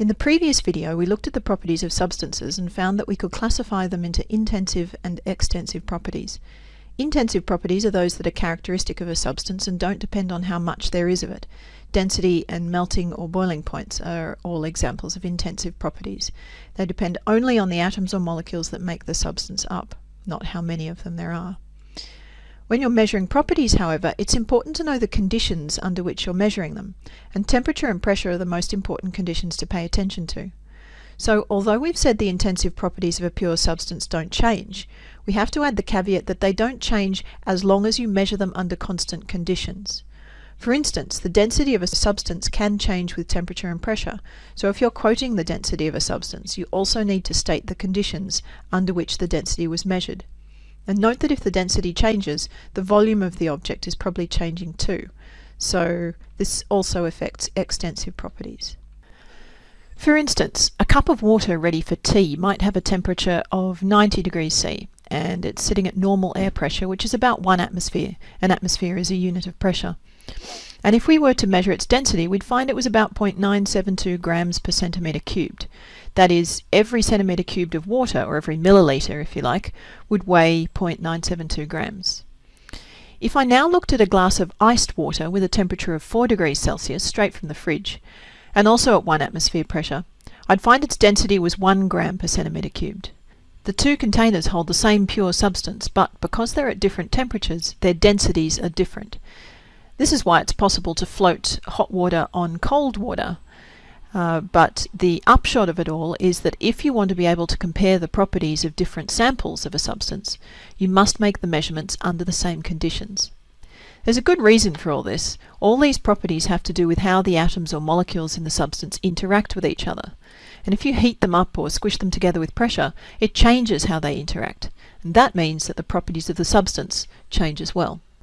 In the previous video, we looked at the properties of substances and found that we could classify them into intensive and extensive properties. Intensive properties are those that are characteristic of a substance and don't depend on how much there is of it. Density and melting or boiling points are all examples of intensive properties. They depend only on the atoms or molecules that make the substance up, not how many of them there are. When you're measuring properties, however, it's important to know the conditions under which you're measuring them, and temperature and pressure are the most important conditions to pay attention to. So, although we've said the intensive properties of a pure substance don't change, we have to add the caveat that they don't change as long as you measure them under constant conditions. For instance, the density of a substance can change with temperature and pressure, so if you're quoting the density of a substance, you also need to state the conditions under which the density was measured. And note that if the density changes, the volume of the object is probably changing too. So this also affects extensive properties. For instance, a cup of water ready for tea might have a temperature of 90 degrees C and it's sitting at normal air pressure, which is about one atmosphere. An atmosphere is a unit of pressure. And if we were to measure its density, we'd find it was about 0.972 grams per centimetre cubed. That is, every centimetre cubed of water, or every milliliter if you like, would weigh 0.972 grams. If I now looked at a glass of iced water with a temperature of 4 degrees Celsius straight from the fridge, and also at 1 atmosphere pressure, I'd find its density was 1 gram per centimetre cubed. The two containers hold the same pure substance, but because they're at different temperatures, their densities are different. This is why it's possible to float hot water on cold water. Uh, but the upshot of it all is that if you want to be able to compare the properties of different samples of a substance, you must make the measurements under the same conditions. There's a good reason for all this. All these properties have to do with how the atoms or molecules in the substance interact with each other. And if you heat them up or squish them together with pressure, it changes how they interact. And that means that the properties of the substance change as well.